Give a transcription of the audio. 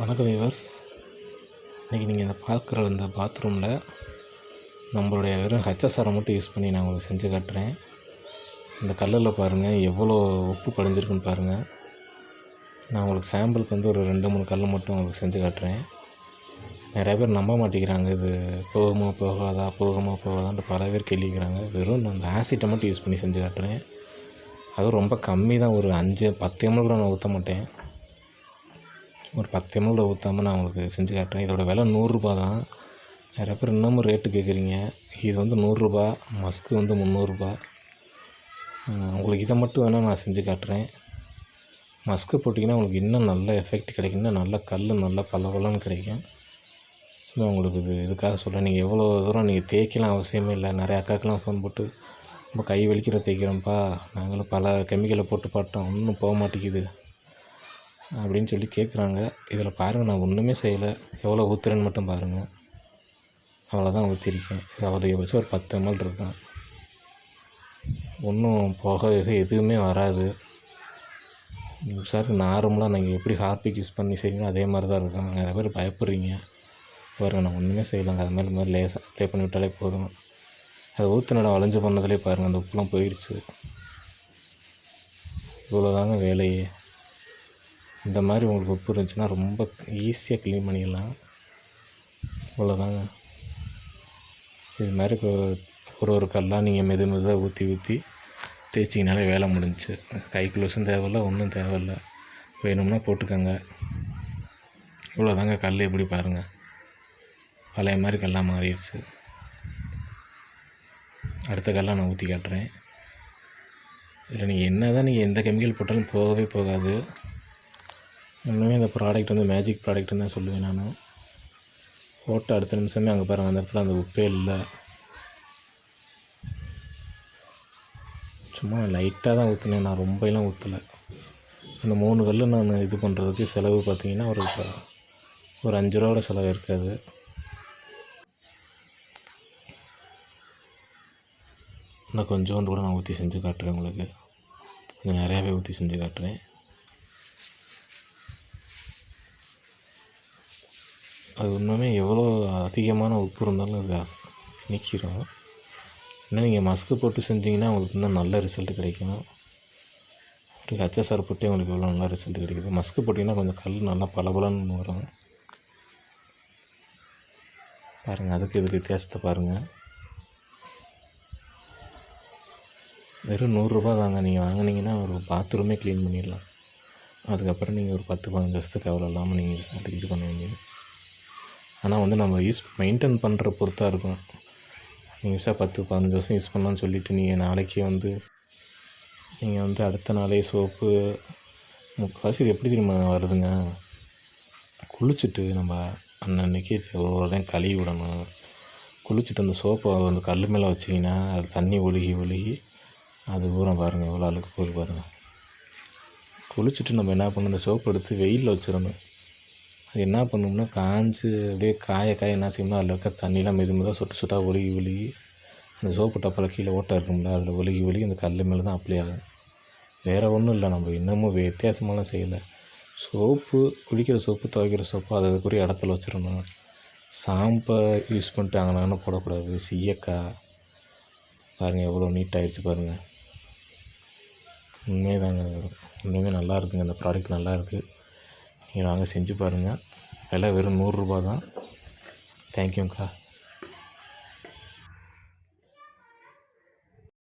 வணக்கம் விவர்ஸ் இன்றைக்கி நீங்கள் இந்த பார்க்குற இந்த பாத்ரூமில் நம்மளுடைய வெறும் ஹெச்எஸ்ஆரை மட்டும் யூஸ் பண்ணி நான் உங்களுக்கு செஞ்சு காட்டுறேன். இந்த கல்லில் பாருங்கள் எவ்வளோ உப்பு படிஞ்சிருக்குன்னு பாருங்கள் நான் உங்களுக்கு சாம்பிளுக்கு வந்து ஒரு ரெண்டு மூணு கல் மட்டும் உங்களுக்கு செஞ்சு காட்டுறேன். நிறைய பேர் நம்ப மாட்டேங்கிறாங்க இது போகுமா போகாதா போகுமா போகாதான்ட்டு பல பேர் கேள்விக்கிறாங்க. வெறும் நான் அந்த ஆசிட்டை மட்டும் யூஸ் பண்ணி செஞ்சு காட்டுறேன். அதுவும் ரொம்ப கம்மி தான் ஒரு அஞ்சு பத்து எம்எல் கூட நான் ஊற்ற மாட்டேன். ஒரு பத்து எம்எல் ஊற்றாமல் நான் உங்களுக்கு செஞ்சு காட்டுறேன். இதோட விலை நூறுரூபா தான். நிறைய பேர் இன்னமும் ரேட்டு கேட்குறீங்க இது வந்து நூறுரூபா மஸ்க்கு வந்து முந்நூறுரூபா. உங்களுக்கு இதை மட்டும் வேணால் நான் செஞ்சு காட்டுறேன். மஸ்க்கு போட்டிங்கன்னா உங்களுக்கு இன்னும் நல்ல எஃபெக்ட் கிடைக்கும். இன்னும் நல்ல கல் நல்ல பளபளன்னு கிடைக்கும். சும்மா உங்களுக்கு இது இதுக்காக சொல்கிறேன் நீங்கள் எவ்வளோ தூரம் நீங்கள் தேய்க்கலாம் அவசியமே இல்லை. நிறைய அக்காக்கெலாம் ஃபோன் போட்டு ரொம்ப கை வலிக்கிற தேய்க்கிறோம்ப்பா. நாங்களும் பல கெமிக்கலை போட்டு பார்த்தோம். ஒன்றும் போக மாட்டேங்குது. அப்படின்னு சொல்லி கேட்குறாங்க இதில் பாருங்கள் நான் ஒன்றுமே செய்யலை. எவ்வளோ ஊற்றுறேன்னு மட்டும் பாருங்கள் அவ்வளோதான் ஊற்றிருக்கேன் இது அதிகபட்சம் ஒரு பத்து எம்எல் இருக்கும் ஒன்றும் புகை எதுவுமே வராது. சார் நார்மலாக நீங்கள் எப்படி ஹார்பிக் யூஸ் பண்ணி செய்வீங்களோ அதே மாதிரி தான் இருக்கும் நிறைய பேர் பயப்படுறீங்க. பாருங்கள் நான் ஒன்றுமே செய்யலாங்க. அது மாதிரி மாதிரி லேசாக அப்ளை பண்ணி விட்டாலே போதும். அது ஊற்றுனடா வளைஞ்சு பண்ணதுலேயே பாருங்கள் அந்த உப்புலாம் போயிடுச்சு. இவ்வளோதாங்க வேலையே. இந்த மாதிரி உங்களுக்கு உப்பு இருந்துச்சுன்னா ரொம்ப ஈஸியாக க்ளீன் பண்ணிடலாம். இவ்வளோதாங்க இது மாதிரி ஒரு ஒரு கல்லாக நீங்கள் மெது மெதுவாக ஊற்றி ஊற்றி தேய்ச்சிங்கனாலே வேலை முடிஞ்சிச்சு கை க்ளோஸும் தேவையில்ல ஒன்றும் தேவையில்ல. வேணும்னா போட்டுக்கோங்க. இவ்வளோதாங்க கல் எப்படி பாருங்கள் பழைய மாதிரி கல்லாக மாறிடுச்சு. அடுத்த கல்லாக நான் ஊற்றி காட்டுறேன். இதில் நீங்கள் என்ன தான் நீங்கள் எந்த கெமிக்கல் போட்டாலும் போகவே போகாது. இன்னுமே இந்த ப்ராடக்ட் வந்து மேஜிக் ப்ராடக்ட்னு தான் சொல்லுவேன் நான். போட்ட அடுத்த நிமிஷமே அங்கே பாருங்கள் அந்த இடத்துல அந்த உப்பே இல்லை. சும்மா லைட்டாக தான் ஊற்றினேன் நான் ரொம்பலாம் ஊற்றலை அந்த மூணு கல் நான் இது பண்ணுறதுக்கு செலவு பார்த்தீங்கன்னா ஒரு ஒரு அஞ்சு ரூபாவோட செலவு இருக்காது. இன்னும் கொஞ்சோண்டு கூட நான் ஊற்றி செஞ்சு காட்டுறேன் உங்களுக்கு. கொஞ்சம் நிறையாவே ஊற்றி செஞ்சு காட்டுறேன். அது இன்னுமே எவ்வளோ அதிகமான உப்பு இருந்தாலும் அது நீக்கிடும் நிற்கிறோம் இன்னும் நீங்கள் மஸ்க்கு போட்டு செஞ்சீங்கன்னா உங்களுக்கு இன்னும் நல்ல ரிசல்ட் கிடைக்கும். ஒரு ஹச்எஸ்ஆர் போட்டே உங்களுக்கு எவ்வளோ நல்ல ரிசல்ட் கிடைக்குது. மஸ்க்கு போட்டிங்கன்னா கொஞ்சம் கல் நல்லா பளபளன்னு வரும். பாருங்கள் அதுக்கு இதுக்கு வித்தியாசத்தை பாருங்கள் வெறும் நூறுரூபா தாங்க. நீங்கள் வாங்கினீங்கன்னா ஒரு பாத்ரூமே க்ளீன் பண்ணிடலாம். அதுக்கப்புறம் நீங்கள் ஒரு பத்து பதினஞ்சு வருஷத்துக்கு அவ்வளோ இல்லாமல் நீங்கள் அதுக்கு இது பண்ண வேண்டியது. ஆனால் வந்து நம்ம யூஸ் மெயின்டைன் பண்ணுற பொறுத்தா இருக்கும். நீங்கள் யூஸாக பத்து பதினஞ்சு வருஷம் யூஸ் பண்ணலாம்னு சொல்லிவிட்டு நீங்கள் நாளைக்கு வந்து நீங்கள் வந்து அடுத்த நாளே சோப்பு முக்கால்வாசி இது எப்படி தெரியுமா வருதுங்க? குளிச்சுட்டு நம்ம அன்னன்னைக்கு ஒவ்வொருத்தையும் கழுவி விடணும். குளிச்சுட்டு அந்த சோப்பை அந்த கல் மேலே வச்சிங்கன்னா அது தண்ணி ஒழுகி ஒழுகி அது பூரா பாருங்கள் எவ்வளோ அழுக்கு போகுது பாருங்கள் குளிச்சுட்டு நம்ம என்ன பண்ணணும்? அந்த சோப்பு எடுத்து வெயிலில் வச்சிடணும். அது என்ன பண்ணணும்னா காஞ்சு அப்படியே காய காய என்ன செய்யணும்னா அதில் இருக்க தண்ணிலாம் மெது மெதுவாக சொட்டு சொட்டாக ஒழுகி ஒழுகி அந்த சோப்பு டப்பால் கீழே ஓட்டை இருக்கும்ல அதில் ஒழுகி ஒழுகி அந்த கல் மேலே தான் அப்ளை ஆகும். வேறு ஒன்றும் இல்லை நம்ம இன்னமும் வித்தியாசமாலாம் செய்யலை. சோப்பு குளிக்கிற சோப்பு துவைக்கிற சோப்பு அது அதுக்குரிய இடத்துல வச்சிடணும். சாம்பை யூஸ் பண்ணிட்டு அங்கே போடக்கூடாது. சீயக்காய். பாருங்கள் எவ்வளோ நீட்டாகிடுச்சு பாருங்கள் உண்மைதாங்க உண்மையுமே நல்லா இருக்குங்க. அந்த ப்ராடக்ட் நல்லா இருக்குது நீங்கள் வாங்க செஞ்சு பாருங்கள் விலை வெறும் நூறுரூபா தான். தேங்க்யூங்க்கா